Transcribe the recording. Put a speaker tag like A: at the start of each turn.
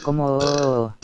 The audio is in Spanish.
A: como...